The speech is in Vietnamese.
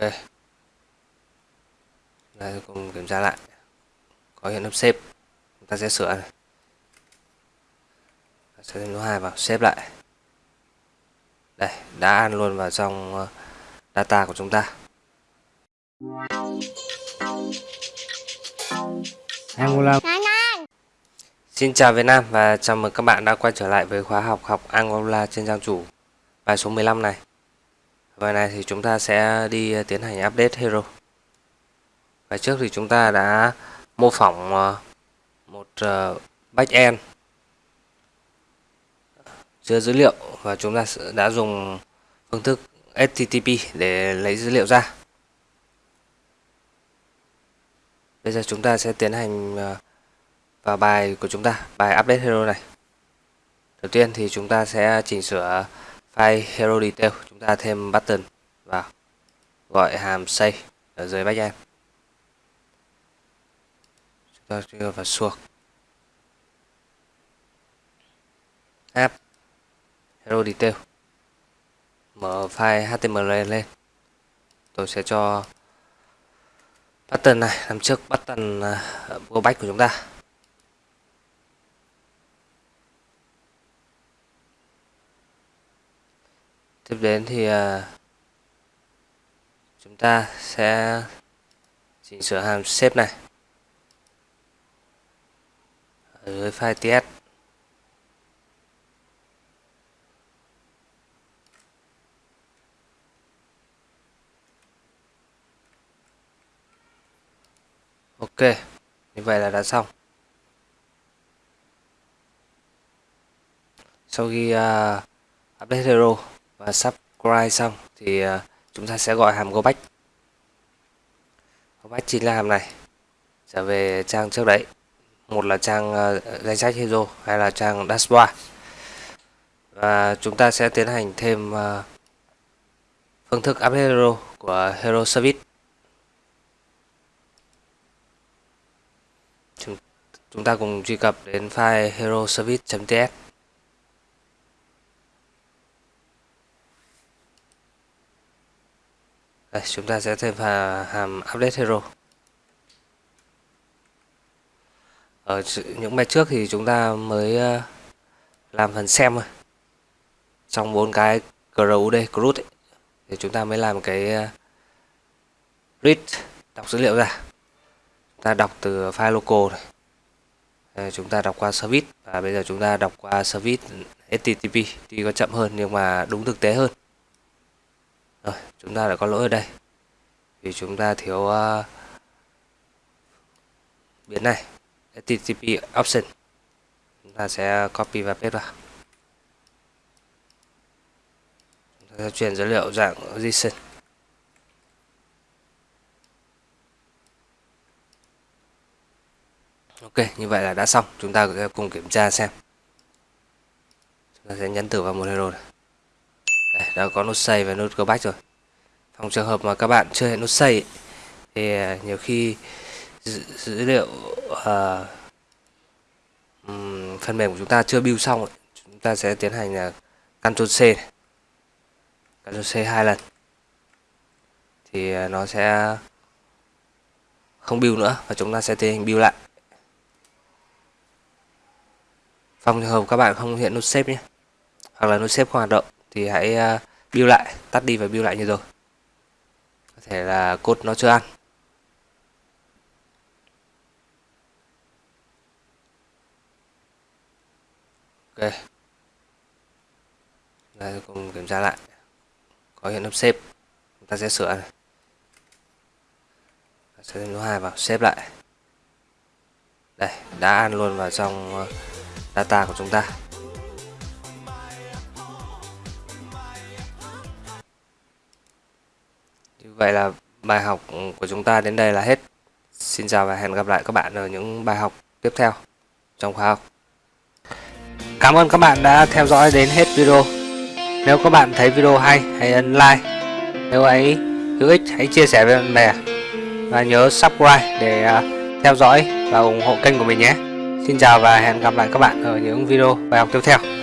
ok. Đây cùng kiểm tra lại. Có hiện nắp xếp. Chúng ta sẽ sửa này. Sẽ thêm số 2 vào xếp lại. Đây đã ăn luôn vào trong ờ, data của chúng ta. Angola Xin chào Việt Nam và chào mừng các bạn đã quay trở lại với khóa học học Angola trên trang chủ bài số 15 này. Bài này thì chúng ta sẽ đi ờ, tiến hành update hero. Bài trước thì chúng ta đã mô phỏng ờ, một ờ, backend chứa dữ liệu và chúng ta đã dùng phương thức HTTP để lấy dữ liệu ra. Bây giờ chúng ta sẽ tiến hành vào bài của chúng ta, bài update hero này. Đầu tiên thì chúng ta sẽ chỉnh sửa file hero detail, chúng ta thêm button vào, gọi hàm say ở dưới backend. Chúng ta đưa vào suộc. app hero detail mở file html lên tôi sẽ cho button này làm trước button uh, go back của chúng ta tiếp đến thì uh, chúng ta sẽ chỉnh sửa hàm xếp này. Ở dưới file ts ok như vậy là đã xong. Sau khi uh, update hero và subscribe xong thì ờ, chúng ta sẽ gọi hàm go back go back chính là hàm này. Trở về trang trước đấy. Một là trang ờ, danh sách hero hay là trang dashboard. Và chúng ta sẽ tiến hành thêm ờ, phương thức update hero của hero service. Chúng, chúng ta cùng truy cập đến file hero service.ts Đây, chúng ta sẽ thêm hàm update hero. Ờ, Ở những bài trước thì chúng ta mới ờ, làm phần xem thôi. Trong bốn cái CRUD CRUD ấy, thì chúng ta mới làm cái ờ, read đọc dữ liệu ra. Chúng ta đọc từ file local này Đây, chúng ta đọc qua service và bây giờ chúng ta đọc qua service HTTP thì có chậm hơn nhưng mà đúng thực tế hơn rồi chúng ta đã có lỗi ở đây. Vì chúng ta thiếu uh, biến này http option. Chúng ta sẽ copy và paste vào. Chúng ta sẽ chuyển dữ liệu dạng JSON ok như vậy là đã xong. Chúng ta sẽ cùng kiểm tra xem. Chúng ta sẽ nhấn tử vào một hero này đã có nút save và nút go back rồi. Trong trường hợp mà các bạn chưa hẹn nút save thì à, nhiều khi dữ, dữ liệu uh, um, phần mềm của chúng ta chưa build xong chúng ta sẽ tiến hành là Ctrl C. Ctrl C hai lần. Thì à, nó sẽ không build nữa và chúng ta sẽ tiến hành build lại. Trong trường hợp các bạn không hiện nút xếp nhé hoặc là nút xếp không hoạt động thì hãy à, build lại, tắt đi và build lại như rồi. Có thể là code nó chưa ăn. Ok. Đây, cùng kiểm tra lại. Có hiện nút xếp. Chúng ta sẽ sửa này. Sẽ thêm số 2 vào, xếp lại. Đây, đã ăn luôn vào trong ờ, data của chúng ta. Vậy là bài học của chúng ta đến đây là hết. Xin chào và hẹn gặp lại các bạn ở những bài học tiếp theo trong khóa học. Cảm ơn các bạn đã theo dõi đến hết video. Nếu các bạn thấy video hay, hãy ấn like. Nếu ấy, hữu ích, hãy chia sẻ với bạn bè. Và nhớ subscribe để à, theo dõi và ủng hộ kênh của mình nhé. Xin chào và hẹn gặp lại các bạn ở những video bài học tiếp theo.